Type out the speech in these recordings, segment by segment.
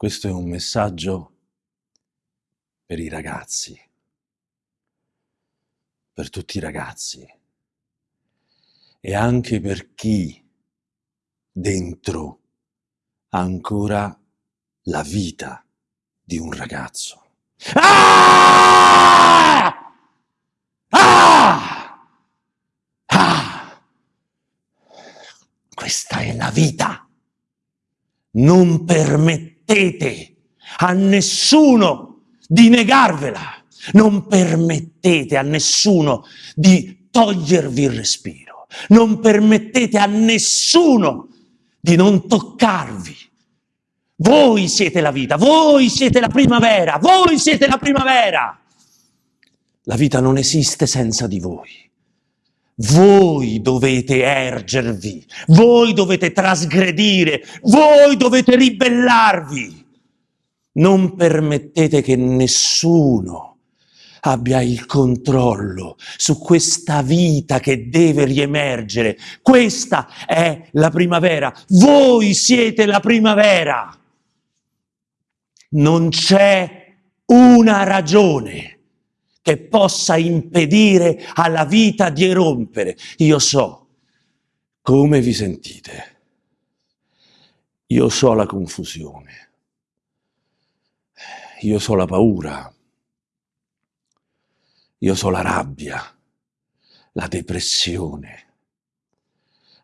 Questo è un messaggio per i ragazzi, per tutti i ragazzi e anche per chi dentro ha ancora la vita di un ragazzo. Ah! Ah! Ah! Questa è la vita. Non permettete permettete a nessuno di negarvela, non permettete a nessuno di togliervi il respiro, non permettete a nessuno di non toccarvi. Voi siete la vita, voi siete la primavera, voi siete la primavera. La vita non esiste senza di voi. Voi dovete ergervi, voi dovete trasgredire, voi dovete ribellarvi. Non permettete che nessuno abbia il controllo su questa vita che deve riemergere. Questa è la primavera. Voi siete la primavera. Non c'è una ragione che possa impedire alla vita di erompere. Io so come vi sentite. Io so la confusione. Io so la paura. Io so la rabbia, la depressione.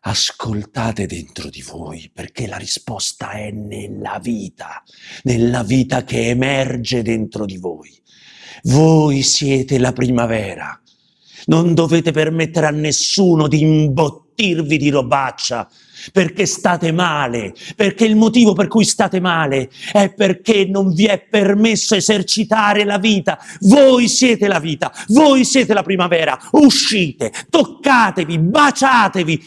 Ascoltate dentro di voi perché la risposta è nella vita, nella vita che emerge dentro di voi. Voi siete la primavera. Non dovete permettere a nessuno di imbottirvi di robaccia perché state male, perché il motivo per cui state male è perché non vi è permesso esercitare la vita. Voi siete la vita, voi siete la primavera. Uscite, toccatevi, baciatevi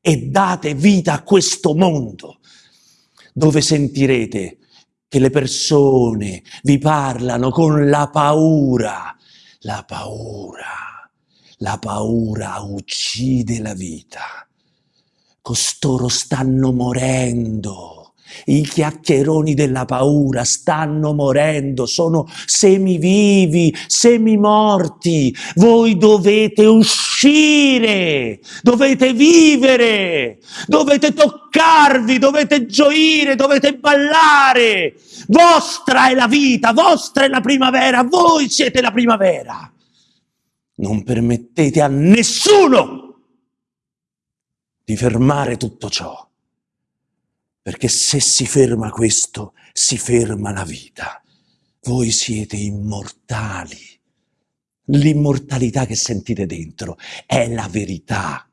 e date vita a questo mondo dove sentirete che le persone vi parlano con la paura. La paura, la paura uccide la vita. Costoro stanno morendo i chiacchieroni della paura stanno morendo, sono semivivi, semimorti. Voi dovete uscire, dovete vivere, dovete toccarvi, dovete gioire, dovete ballare. Vostra è la vita, vostra è la primavera, voi siete la primavera. Non permettete a nessuno di fermare tutto ciò perché se si ferma questo, si ferma la vita. Voi siete immortali. L'immortalità che sentite dentro è la verità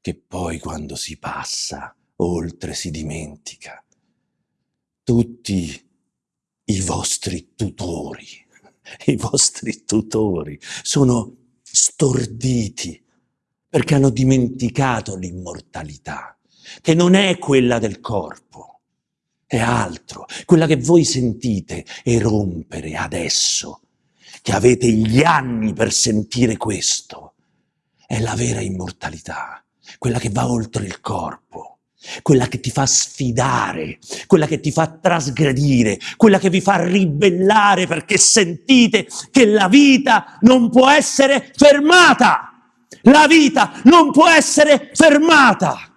che poi quando si passa oltre si dimentica. Tutti i vostri tutori, i vostri tutori sono storditi perché hanno dimenticato l'immortalità che non è quella del corpo, è altro, quella che voi sentite erompere adesso, che avete gli anni per sentire questo, è la vera immortalità, quella che va oltre il corpo, quella che ti fa sfidare, quella che ti fa trasgredire, quella che vi fa ribellare perché sentite che la vita non può essere fermata. La vita non può essere fermata.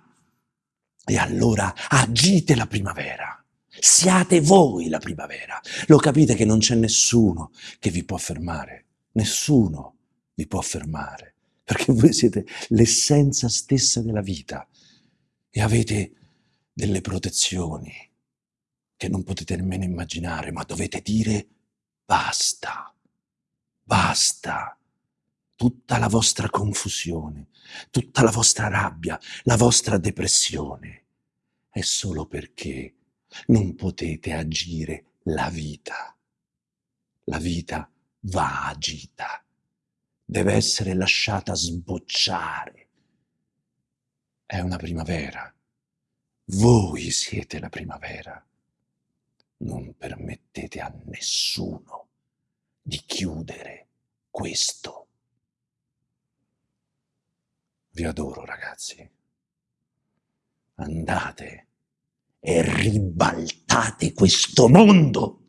E allora agite la primavera. Siate voi la primavera. Lo capite che non c'è nessuno che vi può fermare. Nessuno vi può fermare. Perché voi siete l'essenza stessa della vita e avete delle protezioni che non potete nemmeno immaginare, ma dovete dire basta, basta. Tutta la vostra confusione, tutta la vostra rabbia, la vostra depressione, è solo perché non potete agire la vita. La vita va agita, deve essere lasciata sbocciare. È una primavera. Voi siete la primavera. Non permettete a nessuno di chiudere questo. Vi adoro ragazzi. Andate e ribaltate questo mondo